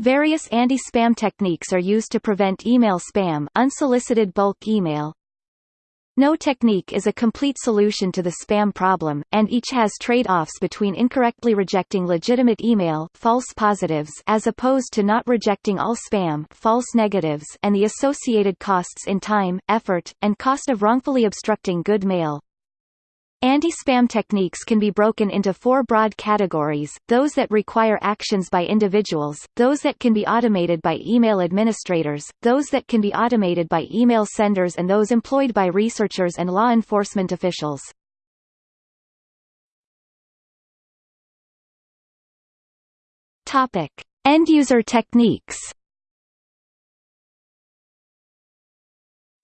Various anti-spam techniques are used to prevent email spam unsolicited bulk email. No technique is a complete solution to the spam problem, and each has trade-offs between incorrectly rejecting legitimate email false positives as opposed to not rejecting all spam false negatives and the associated costs in time, effort, and cost of wrongfully obstructing good mail. Anti-spam techniques can be broken into four broad categories, those that require actions by individuals, those that can be automated by email administrators, those that can be automated by email senders and those employed by researchers and law enforcement officials. End-user techniques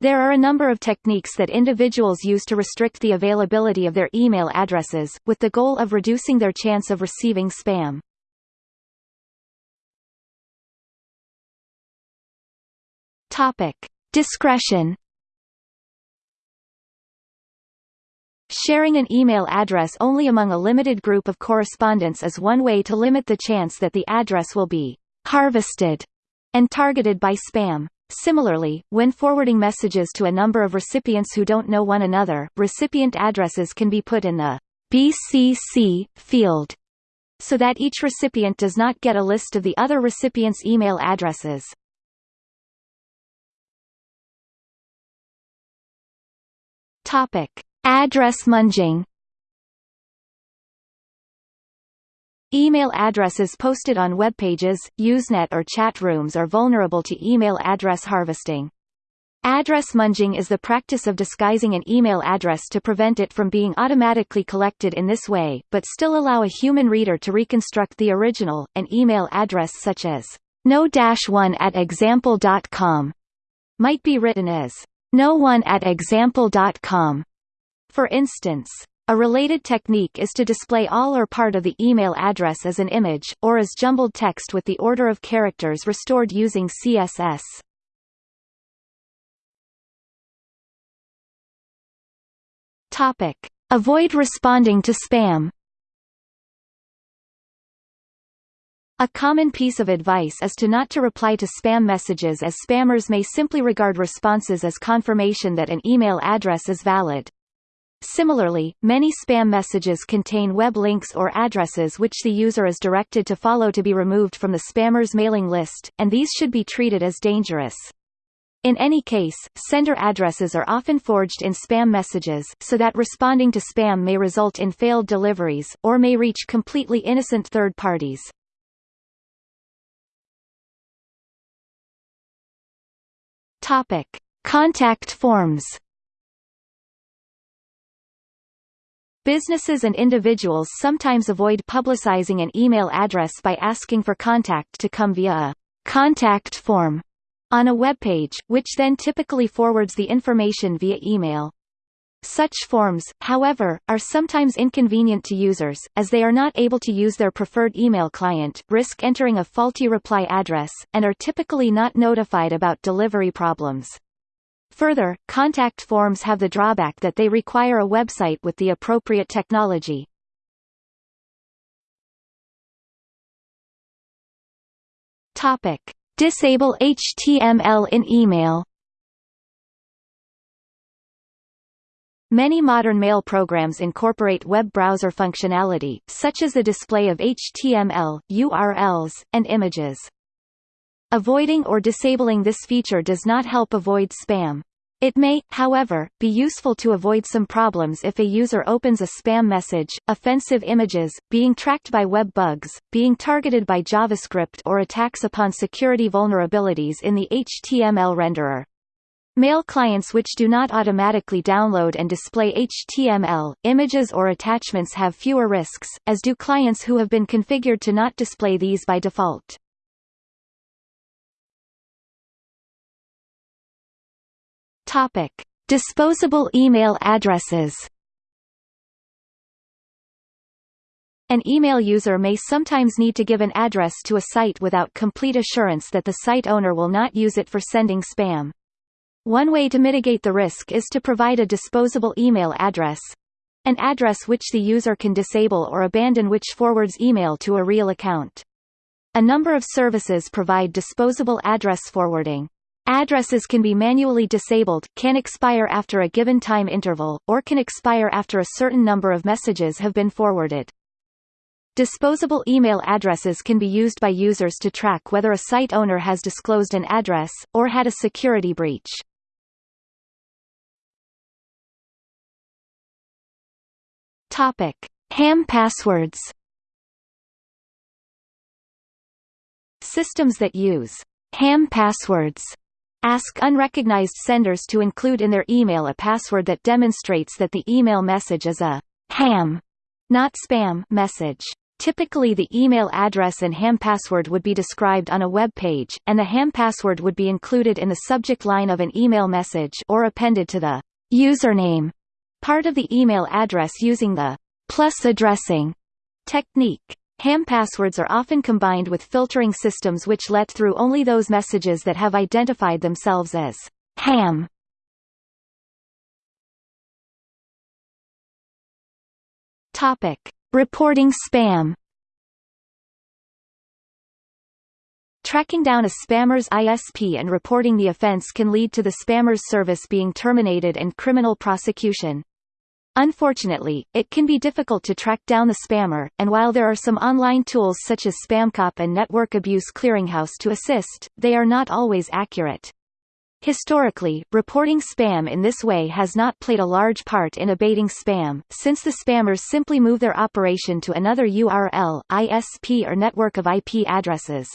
There are a number of techniques that individuals use to restrict the availability of their email addresses, with the goal of reducing their chance of receiving spam. Topic. Discretion Sharing an email address only among a limited group of correspondents is one way to limit the chance that the address will be harvested and targeted by spam. Similarly, when forwarding messages to a number of recipients who don't know one another, recipient addresses can be put in the BCC field so that each recipient does not get a list of the other recipient's email addresses. Topic: Address munging Email addresses posted on web pages, Usenet or chat rooms are vulnerable to email address harvesting. Address munging is the practice of disguising an email address to prevent it from being automatically collected in this way, but still allow a human reader to reconstruct the original. An email address such as no-one at example.com might be written as no one at example.com. For instance, a related technique is to display all or part of the email address as an image, or as jumbled text with the order of characters restored using CSS. Topic. Avoid responding to spam A common piece of advice is to not to reply to spam messages as spammers may simply regard responses as confirmation that an email address is valid. Similarly, many spam messages contain web links or addresses which the user is directed to follow to be removed from the spammer's mailing list, and these should be treated as dangerous. In any case, sender addresses are often forged in spam messages, so that responding to spam may result in failed deliveries, or may reach completely innocent third parties. Topic. Contact forms Businesses and individuals sometimes avoid publicizing an email address by asking for contact to come via a contact form on a web page, which then typically forwards the information via email. Such forms, however, are sometimes inconvenient to users, as they are not able to use their preferred email client, risk entering a faulty reply address, and are typically not notified about delivery problems. Further, contact forms have the drawback that they require a website with the appropriate technology. Topic: Disable HTML in email. Many modern mail programs incorporate web browser functionality, such as the display of HTML, URLs, and images. Avoiding or disabling this feature does not help avoid spam. It may, however, be useful to avoid some problems if a user opens a spam message, offensive images, being tracked by web bugs, being targeted by JavaScript or attacks upon security vulnerabilities in the HTML renderer. Mail clients which do not automatically download and display HTML, images or attachments have fewer risks, as do clients who have been configured to not display these by default. Topic: Disposable email addresses. An email user may sometimes need to give an address to a site without complete assurance that the site owner will not use it for sending spam. One way to mitigate the risk is to provide a disposable email address an address which the user can disable or abandon which forwards email to a real account. A number of services provide disposable address forwarding. Addresses can be manually disabled, can expire after a given time interval, or can expire after a certain number of messages have been forwarded. Disposable email addresses can be used by users to track whether a site owner has disclosed an address, or had a security breach. Ham passwords Systems that use ham passwords ask unrecognized senders to include in their email a password that demonstrates that the email message is a ham, not spam message. Typically the email address and ham password would be described on a web page, and the ham password would be included in the subject line of an email message or appended to the username part of the email address using the plus addressing technique. Ham passwords are often combined with filtering systems which let through only those messages that have identified themselves as ham. Topic: Reporting spam. Tracking down a spammer's ISP and reporting the offense can lead to the spammer's service being terminated and criminal prosecution. Unfortunately, it can be difficult to track down the spammer, and while there are some online tools such as SpamCop and Network Abuse Clearinghouse to assist, they are not always accurate. Historically, reporting spam in this way has not played a large part in abating spam, since the spammers simply move their operation to another URL, ISP or network of IP addresses.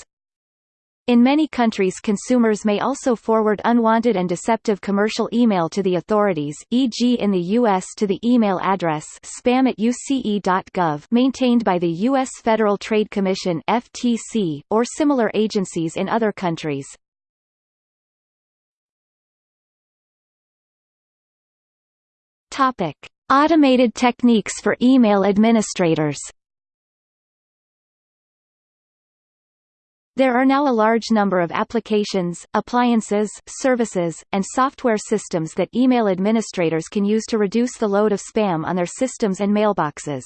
In many countries consumers may also forward unwanted and deceptive commercial email to the authorities e.g. in the U.S. to the email address spam at uce.gov maintained by the U.S. Federal Trade Commission FTC, or similar agencies in other countries. Automated techniques for email administrators There are now a large number of applications, appliances, services, and software systems that email administrators can use to reduce the load of spam on their systems and mailboxes.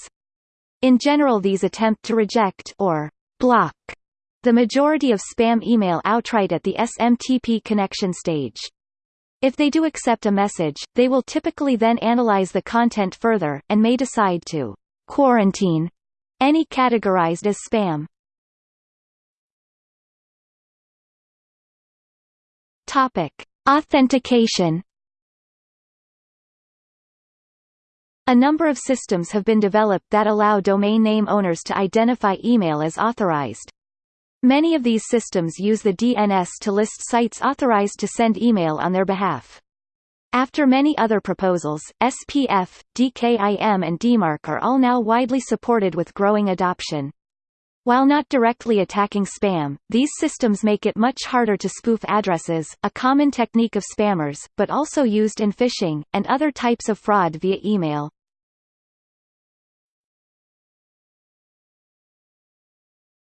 In general these attempt to reject or block the majority of spam email outright at the SMTP connection stage. If they do accept a message, they will typically then analyze the content further, and may decide to quarantine any categorized as spam. Topic: Authentication. A number of systems have been developed that allow domain name owners to identify email as authorized. Many of these systems use the DNS to list sites authorized to send email on their behalf. After many other proposals, SPF, DKIM and DMARC are all now widely supported with growing adoption. While not directly attacking spam, these systems make it much harder to spoof addresses, a common technique of spammers, but also used in phishing, and other types of fraud via email.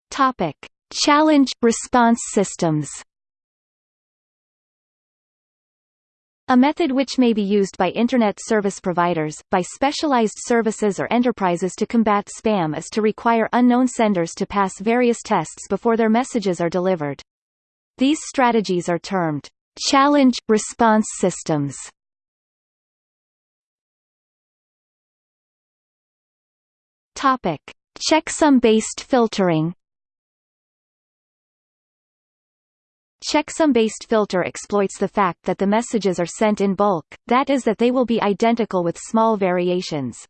Topic. Challenge – response systems A method which may be used by Internet service providers, by specialized services or enterprises to combat spam is to require unknown senders to pass various tests before their messages are delivered. These strategies are termed challenge response systems. Topic: Checksum-based filtering. Checksum-based filter exploits the fact that the messages are sent in bulk, that is that they will be identical with small variations.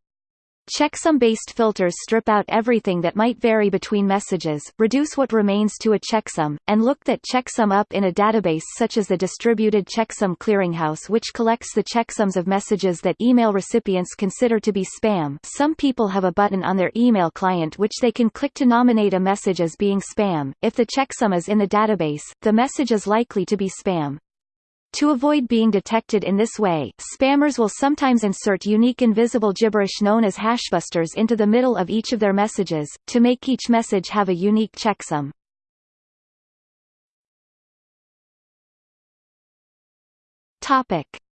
Checksum-based filters strip out everything that might vary between messages, reduce what remains to a checksum, and look that checksum up in a database such as the Distributed Checksum Clearinghouse which collects the checksums of messages that email recipients consider to be spam some people have a button on their email client which they can click to nominate a message as being spam. If the checksum is in the database, the message is likely to be spam. To avoid being detected in this way, spammers will sometimes insert unique invisible gibberish known as hashbusters into the middle of each of their messages, to make each message have a unique checksum.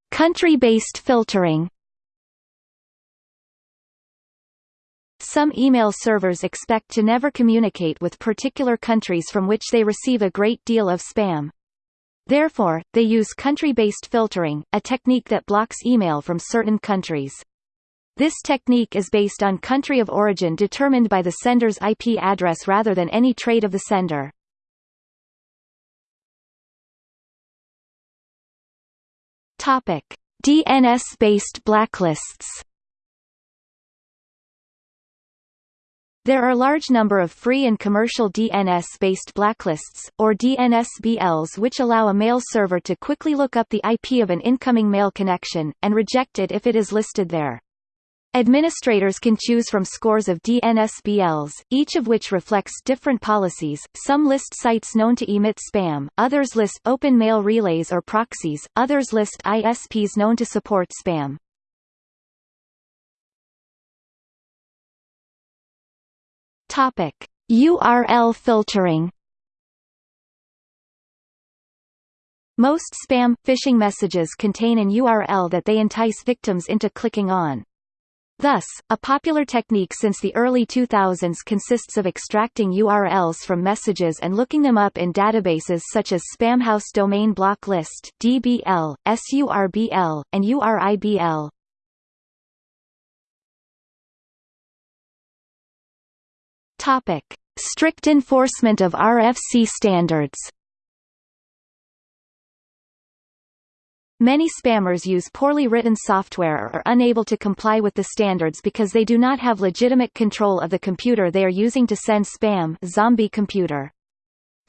Country-based filtering Some email servers expect to never communicate with particular countries from which they receive a great deal of spam. Therefore, they use country-based filtering, a technique that blocks email from certain countries. This technique is based on country of origin determined by the sender's IP address rather than any trait of the sender. DNS-based blacklists. There are a large number of free and commercial DNS-based blacklists, or DNSBLs which allow a mail server to quickly look up the IP of an incoming mail connection, and reject it if it is listed there. Administrators can choose from scores of DNSBLs, each of which reflects different policies. Some list sites known to emit spam, others list open mail relays or proxies, others list ISPs known to support spam. Topic: URL filtering. Most spam phishing messages contain an URL that they entice victims into clicking on. Thus, a popular technique since the early 2000s consists of extracting URLs from messages and looking them up in databases such as Spamhaus Domain Block List (DBL), SURBL, and URIBL. Topic: Strict enforcement of RFC standards. Many spammers use poorly written software or are unable to comply with the standards because they do not have legitimate control of the computer they are using to send spam zombie computer.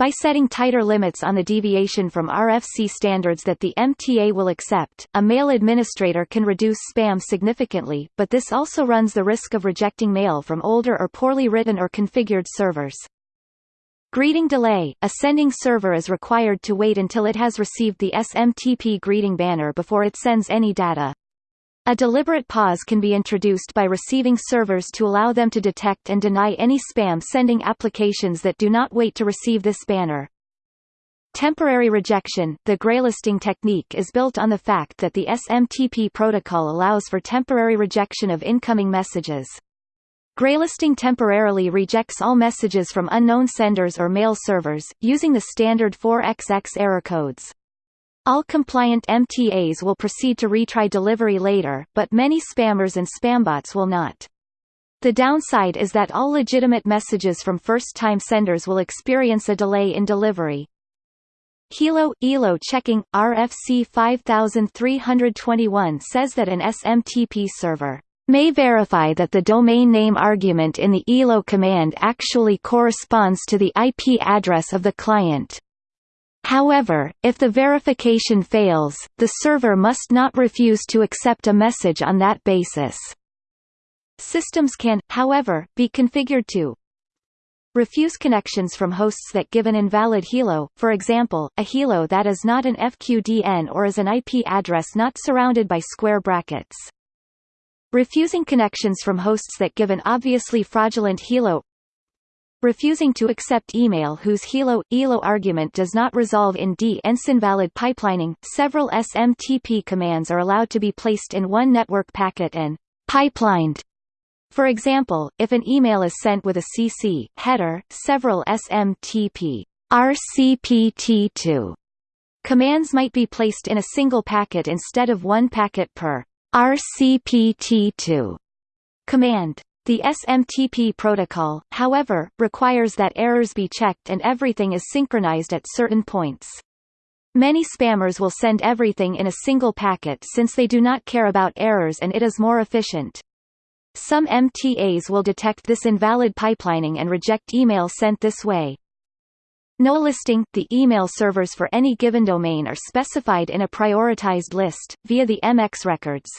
By setting tighter limits on the deviation from RFC standards that the MTA will accept, a mail administrator can reduce spam significantly, but this also runs the risk of rejecting mail from older or poorly written or configured servers. Greeting delay – A sending server is required to wait until it has received the SMTP greeting banner before it sends any data. A deliberate pause can be introduced by receiving servers to allow them to detect and deny any spam sending applications that do not wait to receive this banner. Temporary rejection – The graylisting technique is built on the fact that the SMTP protocol allows for temporary rejection of incoming messages. Graylisting temporarily rejects all messages from unknown senders or mail servers, using the standard 4XX error codes. All compliant MTAs will proceed to retry delivery later, but many spammers and spambots will not. The downside is that all legitimate messages from first-time senders will experience a delay in delivery. HELO – EHLO checking, RFC 5321 says that an SMTP server may verify that the domain name argument in the EHLO command actually corresponds to the IP address of the client. However, if the verification fails, the server must not refuse to accept a message on that basis. Systems can, however, be configured to refuse connections from hosts that give an invalid HELO, for example, a HELO that is not an FQDN or is an IP address not surrounded by square brackets. Refusing connections from hosts that give an obviously fraudulent HELO refusing to accept email whose HELO EHLO argument does not resolve in D DNS invalid pipelining. Several SMTP commands are allowed to be placed in one network packet and pipelined. For example, if an email is sent with a CC header, several SMTP RCPT TO commands might be placed in a single packet instead of one packet per RCPT TO command. The SMTP protocol, however, requires that errors be checked and everything is synchronized at certain points. Many spammers will send everything in a single packet since they do not care about errors and it is more efficient. Some MTAs will detect this invalid pipelining and reject email sent this way. No listing – The email servers for any given domain are specified in a prioritized list, via the MX records.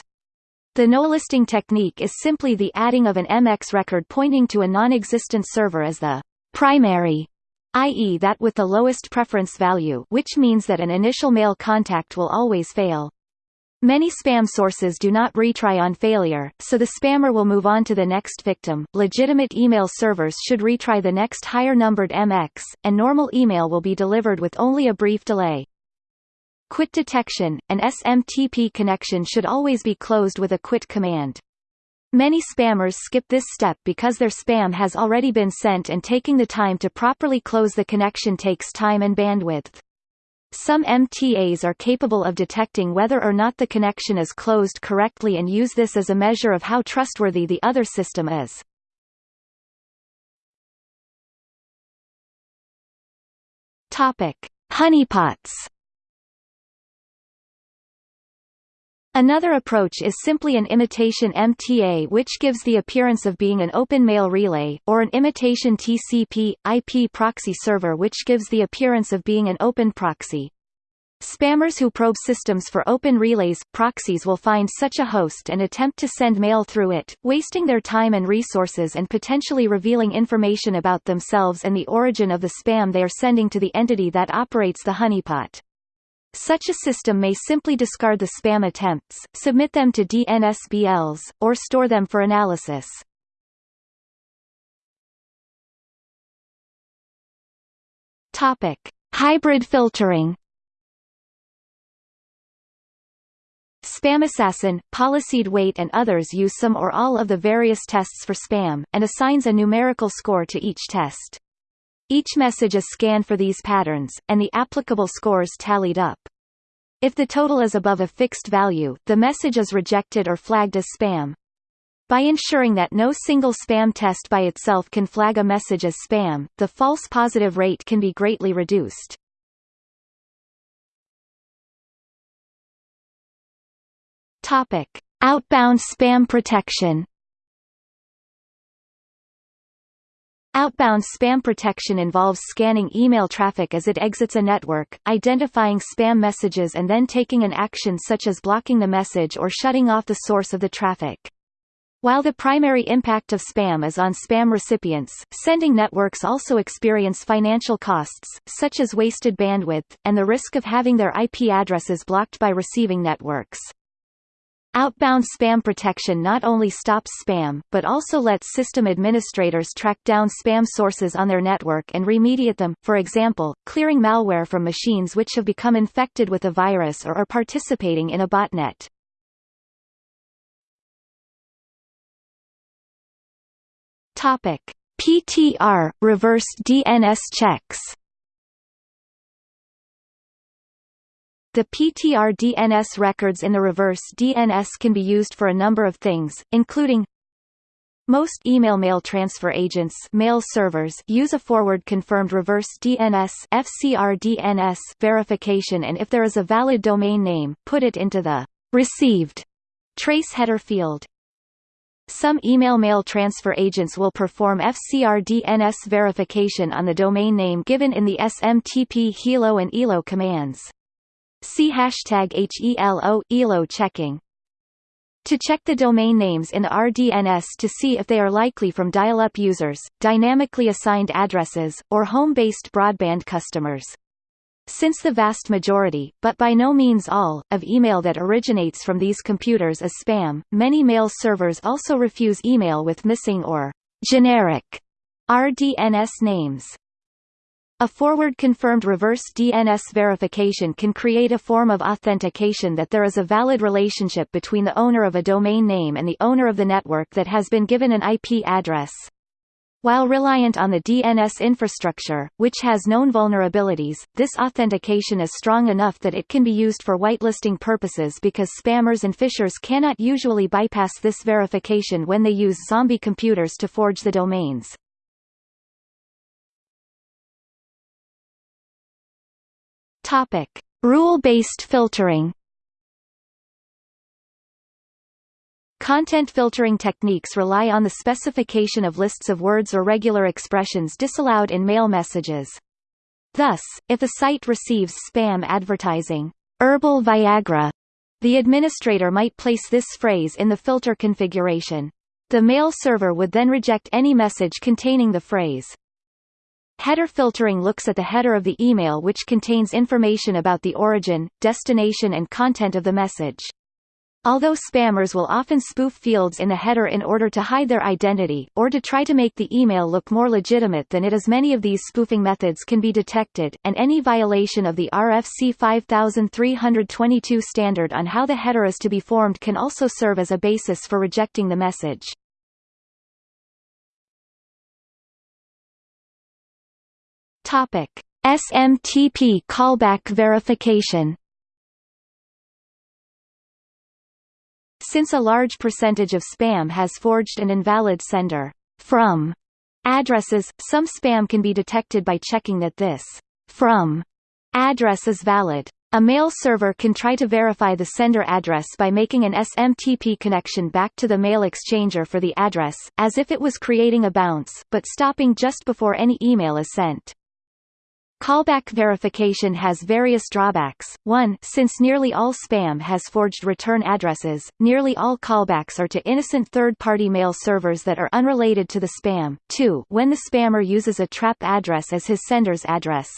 The no-listing technique is simply the adding of an MX record pointing to a non-existent server as the primary, i.e. that with the lowest preference value which means that an initial mail contact will always fail. Many spam sources do not retry on failure, so the spammer will move on to the next victim. Legitimate email servers should retry the next higher numbered MX, and normal email will be delivered with only a brief delay. Quit detection – An SMTP connection should always be closed with a quit command. Many spammers skip this step because their spam has already been sent and taking the time to properly close the connection takes time and bandwidth. Some MTAs are capable of detecting whether or not the connection is closed correctly and use this as a measure of how trustworthy the other system is. Topic: Honeypots. Another approach is simply an imitation MTA which gives the appearance of being an open mail relay, or an imitation TCP, IP proxy server which gives the appearance of being an open proxy. Spammers who probe systems for open relays proxies will find such a host and attempt to send mail through it, wasting their time and resources and potentially revealing information about themselves and the origin of the spam they are sending to the entity that operates the honeypot. Such a system may simply discard the spam attempts, submit them to DNSBLs, or store them for analysis. Topic: Hybrid filtering. SpamAssassin, Policyd-weight and others use some or all of the various tests for spam, and assigns a numerical score to each test. Each message is scanned for these patterns, and the applicable scores tallied up. If the total is above a fixed value, the message is rejected or flagged as spam. By ensuring that no single spam test by itself can flag a message as spam, the false positive rate can be greatly reduced. Topic: Outbound spam protection. Outbound spam protection involves scanning email traffic as it exits a network, identifying spam messages and then taking an action such as blocking the message or shutting off the source of the traffic. While the primary impact of spam is on spam recipients, sending networks also experience financial costs, such as wasted bandwidth, and the risk of having their IP addresses blocked by receiving networks. Outbound spam protection not only stops spam, but also lets system administrators track down spam sources on their network and remediate them, for example, clearing malware from machines which have become infected with a virus or are participating in a botnet. PTR reverse DNS checks. The PTR DNS records in the reverse DNS can be used for a number of things, including most email mail transfer agents mail servers use a forward-confirmed reverse DNS FCRDNS verification and if there is a valid domain name, put it into the received trace header field. Some email mail transfer agents will perform FCRDNS verification on the domain name given in the SMTP HELO and EHLO commands. See hashtag HELO, EHLO checking. To check the domain names in RDNS to see if they are likely from dial-up users, dynamically assigned addresses, or home-based broadband customers. Since the vast majority, but by no means all, of email that originates from these computers is spam, many mail servers also refuse email with missing or generic RDNS names. A forward-confirmed reverse DNS verification can create a form of authentication that there is a valid relationship between the owner of a domain name and the owner of the network that has been given an IP address. While reliant on the DNS infrastructure, which has known vulnerabilities, this authentication is strong enough that it can be used for whitelisting purposes because spammers and phishers cannot usually bypass this verification when they use zombie computers to forge the domains. Topic: Rule-based filtering. Content filtering techniques rely on the specification of lists of words or regular expressions disallowed in mail messages. Thus, if a site receives spam advertising, herbal Viagra, the administrator might place this phrase in the filter configuration. The mail server would then reject any message containing the phrase. Header filtering looks at the header of the email which contains information about the origin, destination and content of the message. Although spammers will often spoof fields in the header in order to hide their identity, or to try to make the email look more legitimate than it is many of these spoofing methods can be detected, and any violation of the RFC 5322 standard on how the header is to be formed can also serve as a basis for rejecting the message. Topic. SMTP callback verification Since a large percentage of spam has forged an invalid sender from addresses, some spam can be detected by checking that this from address is valid. A mail server can try to verify the sender address by making an SMTP connection back to the mail exchanger for the address, as if it was creating a bounce, but stopping just before any email is sent. Callback verification has various drawbacks. 1. Since nearly all spam has forged return addresses, nearly all callbacks are to innocent third-party mail servers that are unrelated to the spam. 2. When the spammer uses a trap address as his sender's address.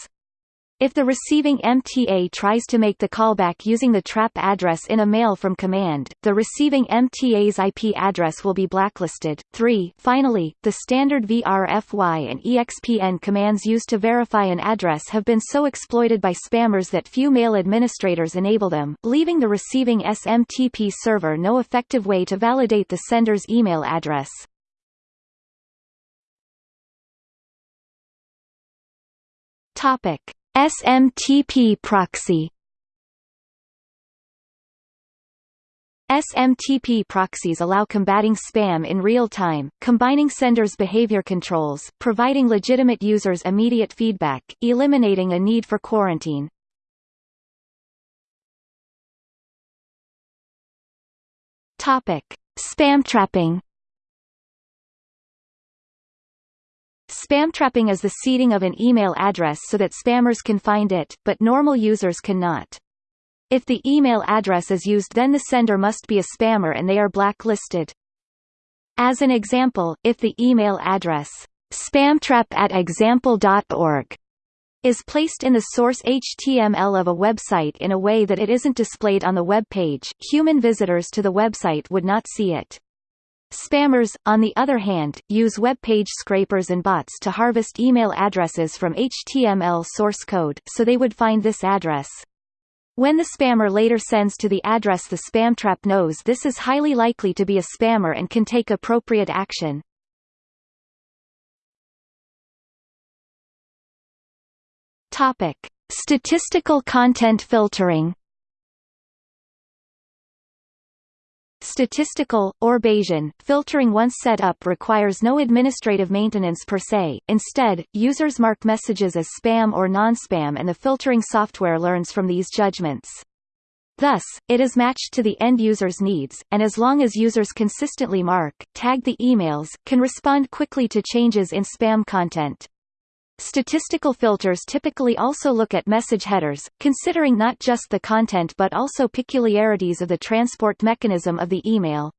If the receiving MTA tries to make the callback using the trap address in a mail from command, the receiving MTA's IP address will be blacklisted. 3. Finally, the standard VRFY and EXPN commands used to verify an address have been so exploited by spammers that few mail administrators enable them, leaving the receiving SMTP server no effective way to validate the sender's email address. Topic. SMTP proxy SMTP proxies allow combating spam in real time, combining senders' behavior controls, providing legitimate users immediate feedback, eliminating a need for quarantine. Topic: Spam trapping Spam trapping is the seeding of an email address so that spammers can find it, but normal users cannot. If the email address is used then the sender must be a spammer and they are blacklisted. As an example, if the email address spamtrap at example.org is placed in the source HTML of a website in a way that it isn't displayed on the web page, human visitors to the website would not see it. Spammers, on the other hand, use web page scrapers and bots to harvest email addresses from HTML source code, so they would find this address. When the spammer later sends to the address the spam trap knows this is highly likely to be a spammer and can take appropriate action. Topic. Statistical content filtering Statistical, or Bayesian, filtering once set up requires no administrative maintenance per se, instead, users mark messages as spam or non-spam and the filtering software learns from these judgments. Thus, it is matched to the end user's needs, and as long as users consistently mark, tag the emails, can respond quickly to changes in spam content. Statistical filters typically also look at message headers, considering not just the content but also peculiarities of the transport mechanism of the email.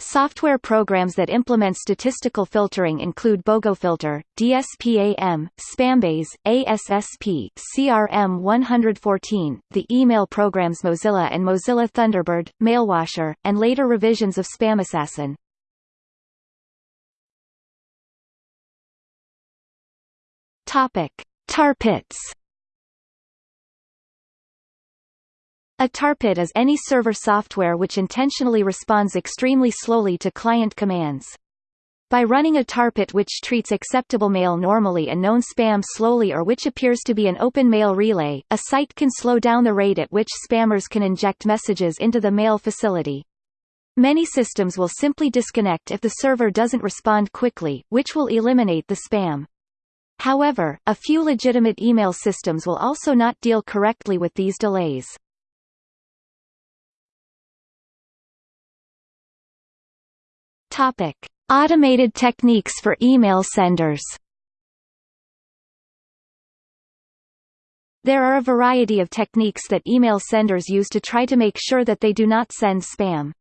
Software programs that implement statistical filtering include BogoFilter, DSPAM, SpamBayes, ASSP, CRM114, the email programs Mozilla and Mozilla Thunderbird, Mailwasher, and later revisions of SpamAssassin. Topic: Tar pits. A tarpit is any server software which intentionally responds extremely slowly to client commands. By running a tarpit which treats acceptable mail normally and known spam slowly or which appears to be an open mail relay, a site can slow down the rate at which spammers can inject messages into the mail facility. Many systems will simply disconnect if the server doesn't respond quickly, which will eliminate the spam. However, a few legitimate email systems will also not deal correctly with these delays. Topic: Automated techniques for email senders. There are a variety of techniques that email senders use to try to make sure that they do not send spam.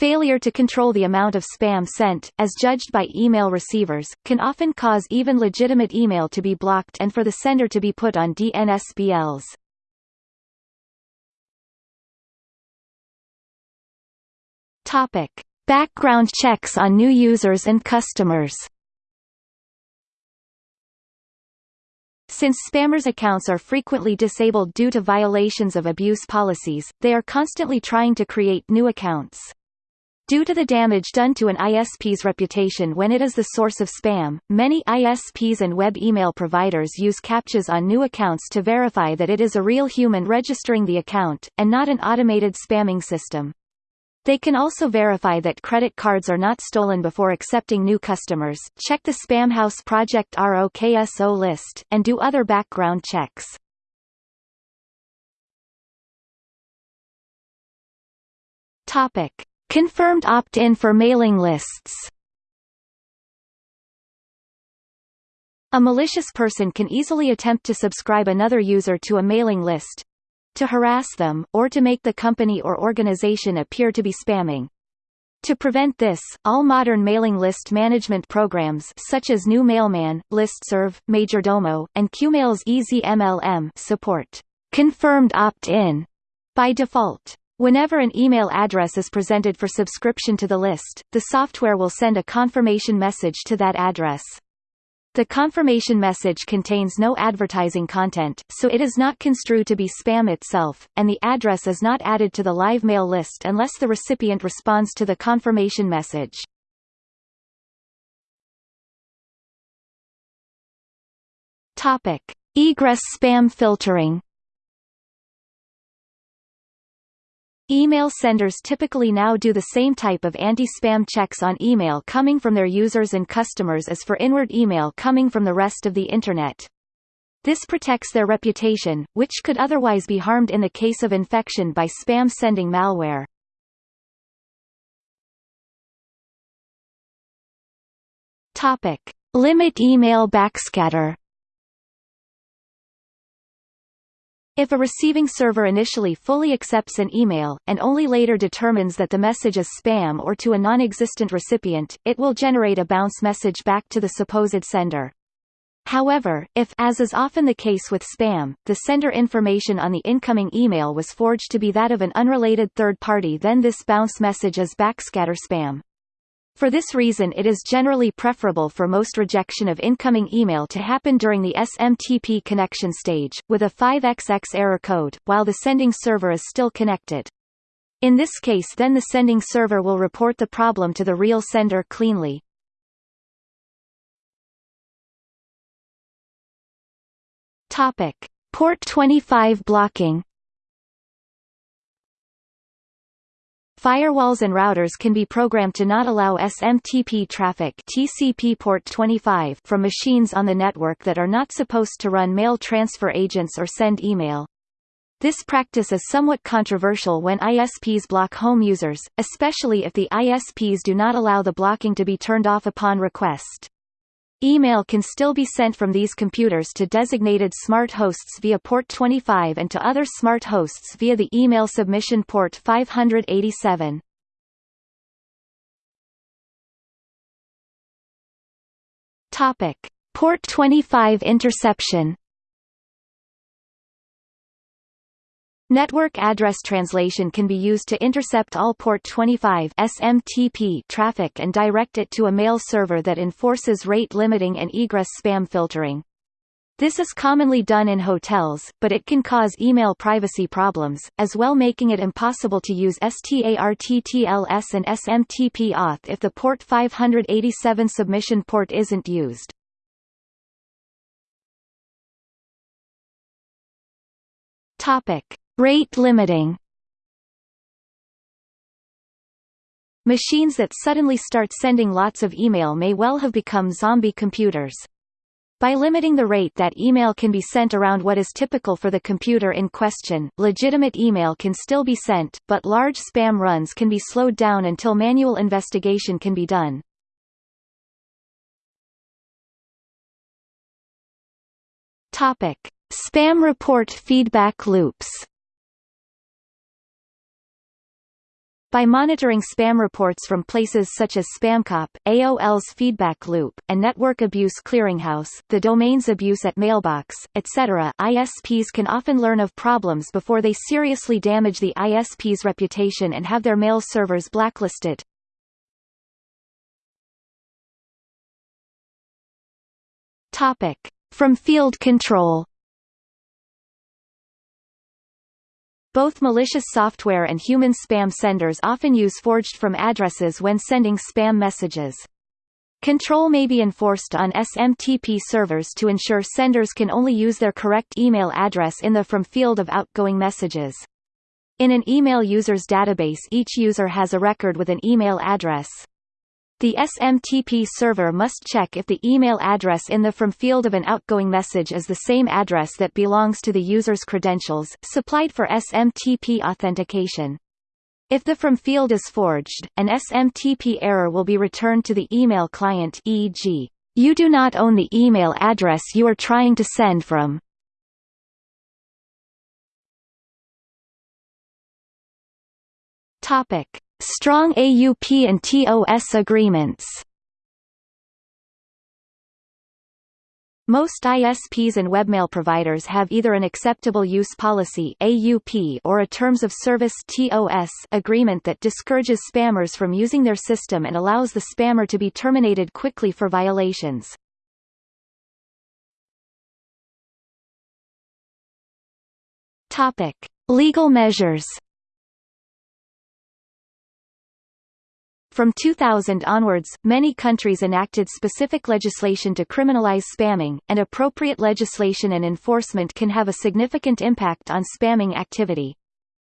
Failure to control the amount of spam sent, as judged by email receivers, can often cause even legitimate email to be blocked and for the sender to be put on DNSBLs. Topic: Background checks on new users and customers. Since spammers' accounts are frequently disabled due to violations of abuse policies, they are constantly trying to create new accounts. Due to the damage done to an ISP's reputation when it is the source of spam, many ISPs and web email providers use CAPTCHAs on new accounts to verify that it is a real human registering the account, and not an automated spamming system. They can also verify that credit cards are not stolen before accepting new customers, check the Spamhaus Project ROKSO list, and do other background checks. Topic. Confirmed opt-in for mailing lists A malicious person can easily attempt to subscribe another user to a mailing list, to harass them, or to make the company or organization appear to be spamming. To prevent this, all modern mailing list management programs such as GNU Mailman, Listserv, Majordomo, and Qmail's ezmlm support confirmed opt-in by default. Whenever an email address is presented for subscription to the list, the software will send a confirmation message to that address. The confirmation message contains no advertising content, so it is not construed to be spam itself, and the address is not added to the live mail list unless the recipient responds to the confirmation message. Topic: Egress spam filtering. Email senders typically now do the same type of anti-spam checks on email coming from their users and customers as for inward email coming from the rest of the Internet. This protects their reputation, which could otherwise be harmed in the case of infection by spam-sending malware. Topic. Limit email backscatter If a receiving server initially fully accepts an email, and only later determines that the message is spam or to a non-existent recipient, it will generate a bounce message back to the supposed sender. However, if as is often the case with spam, the sender information on the incoming email was forged to be that of an unrelated third party then this bounce message is backscatter spam. For this reason it is generally preferable for most rejection of incoming email to happen during the SMTP connection stage, with a 5xx error code, while the sending server is still connected. In this case then the sending server will report the problem to the real sender cleanly. Topic. Port 25 blocking Firewalls and routers can be programmed to not allow SMTP traffic TCP port 25 from machines on the network that are not supposed to run mail transfer agents or send email. This practice is somewhat controversial when ISPs block home users, especially if the ISPs do not allow the blocking to be turned off upon request. Email can still be sent from these computers to designated smart hosts via port 25 and to other smart hosts via the email submission port 587. Topic: Port 25 interception Network address translation can be used to intercept all port 25 SMTP traffic and direct it to a mail server that enforces rate limiting and egress spam filtering. This is commonly done in hotels, but it can cause email privacy problems, as well making it impossible to use STARTTLS and SMTP auth if the port 587 submission port isn't used. Topic. Rate limiting Machines that suddenly start sending lots of email may well have become zombie computers. By limiting the rate that email can be sent around what is typical for the computer in question, legitimate email can still be sent, but large spam runs can be slowed down until manual investigation can be done. Topic. Spam report feedback loops By monitoring spam reports from places such as SpamCop, AOL's Feedback Loop, and Network Abuse Clearinghouse, the domain's abuse at Mailbox, etc., ISPs can often learn of problems before they seriously damage the ISP's reputation and have their mail servers blacklisted. Topic. From field control Both malicious software and human spam senders often use forged from addresses when sending spam messages. Control may be enforced on SMTP servers to ensure senders can only use their correct email address in the from field of outgoing messages. In an email user's database each user has a record with an email address. The SMTP server must check if the email address in the from field of an outgoing message is the same address that belongs to the user's credentials, supplied for SMTP authentication. If the from field is forged, an SMTP error will be returned to the email client e.g., you do not own the email address you are trying to send from. Topic: Strong AUP and TOS agreements Most ISPs and webmail providers have either an acceptable use policy AUP or a terms of service TOS agreement that discourages spammers from using their system and allows the spammer to be terminated quickly for violations. Topic: Legal measures From 2000 onwards, many countries enacted specific legislation to criminalize spamming, and appropriate legislation and enforcement can have a significant impact on spamming activity.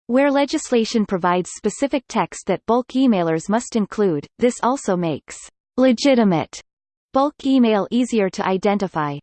Where legislation provides specific text that bulk emailers must include, this also makes legitimate bulk email easier to identify.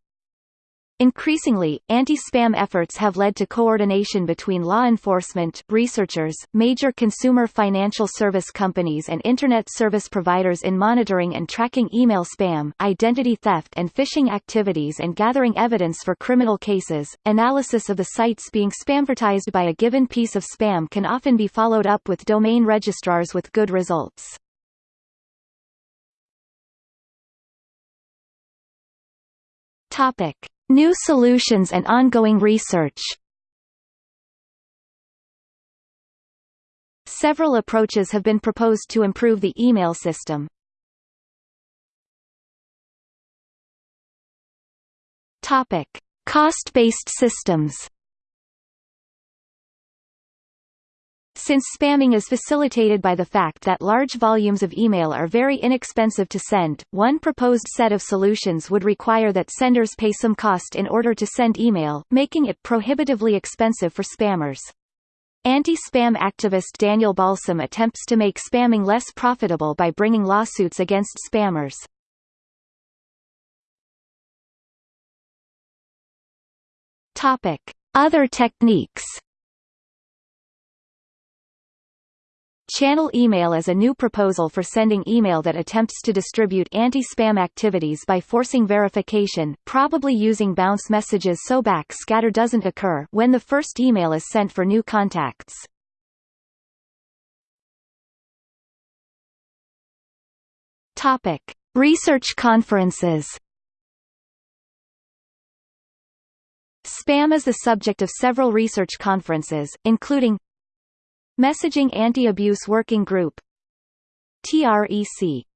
Increasingly, anti-spam efforts have led to coordination between law enforcement, researchers, major consumer financial service companies and Internet service providers in monitoring and tracking email spam, identity theft and phishing activities and gathering evidence for criminal cases. Analysis of the sites being spamvertised by a given piece of spam can often be followed up with domain registrars with good results. Topic. New solutions and ongoing research Several approaches have been proposed to improve the email system. Topic: Cost-based systems. Since spamming is facilitated by the fact that large volumes of email are very inexpensive to send, one proposed set of solutions would require that senders pay some cost in order to send email, making it prohibitively expensive for spammers. Anti-spam activist Daniel Balsam attempts to make spamming less profitable by bringing lawsuits against spammers. Topic: Other techniques Channel email is a new proposal for sending email that attempts to distribute anti-spam activities by forcing verification, probably using bounce messages so backscatter doesn't occur when the first email is sent for new contacts. Topic: Research conferences. Spam is the subject of several research conferences, including Messaging Anti-Abuse Working Group. TREC